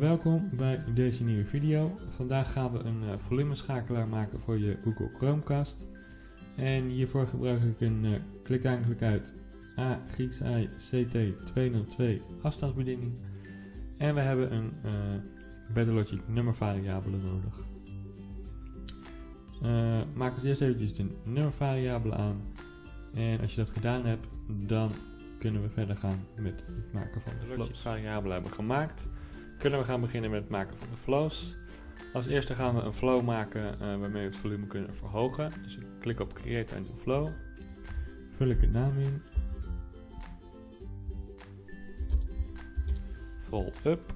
Welkom bij deze nieuwe video. Vandaag gaan we een uh, volumeschakelaar maken voor je Google Chromecast. En hiervoor gebruik ik een uh, klik aan klik uit A Grieks I CT202 afstandsbediening. En we hebben een uh, BetterLogic nummervariabele nodig. Uh, maak als eerst eventjes de nummervariabele aan. En als je dat gedaan hebt, dan kunnen we verder gaan met het maken van de flows. variabelen hebben gemaakt, kunnen we gaan beginnen met het maken van de flows. Als eerste gaan we een flow maken uh, waarmee we het volume kunnen verhogen. Dus ik klik op Create a new flow. Vul ik een naam in. Vol up.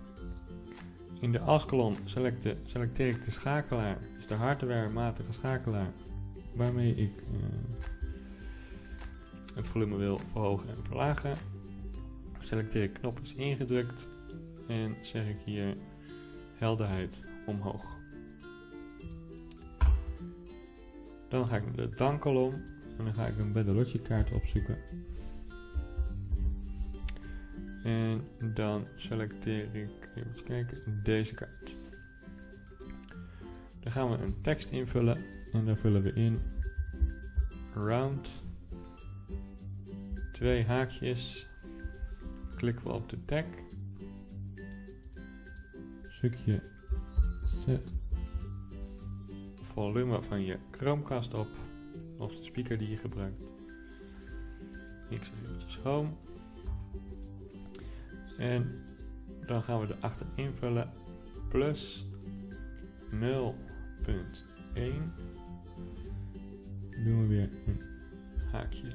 In de as-kolom selecteer ik de schakelaar, dus de hardwarematige schakelaar, waarmee ik uh, het volume wil verhogen en verlagen. Selecteer knop is ingedrukt en zeg ik hier helderheid omhoog. Dan ga ik naar de dan-kolom en dan ga ik een Better kaart opzoeken. En dan selecteer ik, even kijken, deze kaart. Dan gaan we een tekst invullen en dan vullen we in round twee haakjes. Klikken we op de tag. Stukje zet volume van je Chromecast op. Of de speaker die je gebruikt. Ik zeg eventjes home. En dan gaan we erachter invullen plus 0.1. Doen we weer een haakje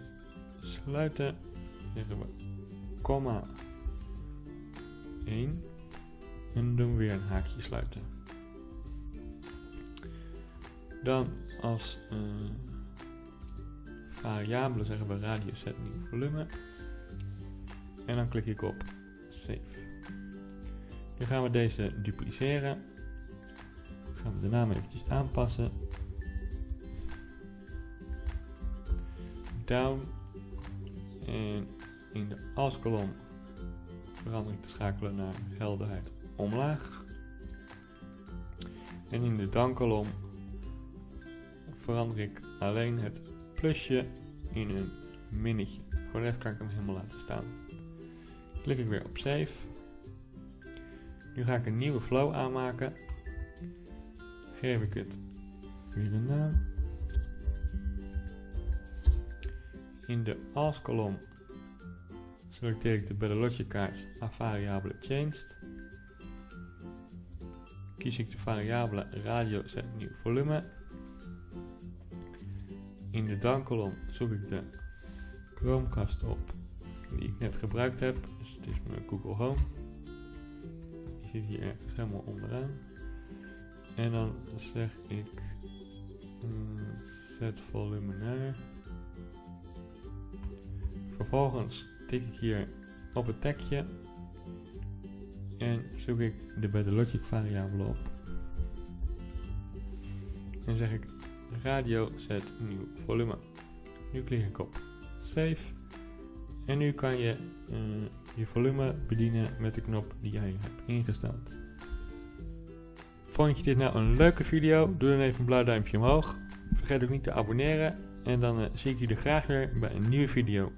sluiten. Zeggen we komma 1. En doen we weer een haakje sluiten. Dan als uh, variabele zeggen we radio set nieuw volume. En dan klik ik op save. Nu gaan we deze dupliceren. Dan gaan we de naam eventjes aanpassen. Down en in de as-kolom verander ik de schakelen naar helderheid omlaag. En in de dan-kolom verander ik alleen het plusje in een minnetje. Voor de rest kan ik hem helemaal laten staan. Klik ik weer op save. Nu ga ik een nieuwe flow aanmaken. Geef ik het weer een naam. In de als kolom selecteer ik de Better kaart naar variabele changed. Kies ik de variabele radio set nieuw volume. In de dan kolom zoek ik de Chromecast op die ik net gebruikt heb. Dus het is mijn Google Home. Die zit hier helemaal onderaan. En dan zeg ik zet volume naar Vervolgens tik ik hier op het tagje en zoek ik de bij de logic variabele op. En zeg ik radio set nieuw volume. Nu klik ik op save. En nu kan je uh, je volume bedienen met de knop die jij hebt ingesteld. Vond je dit nou een leuke video? Doe dan even een blauw duimpje omhoog. Vergeet ook niet te abonneren. En dan uh, zie ik jullie graag weer bij een nieuwe video.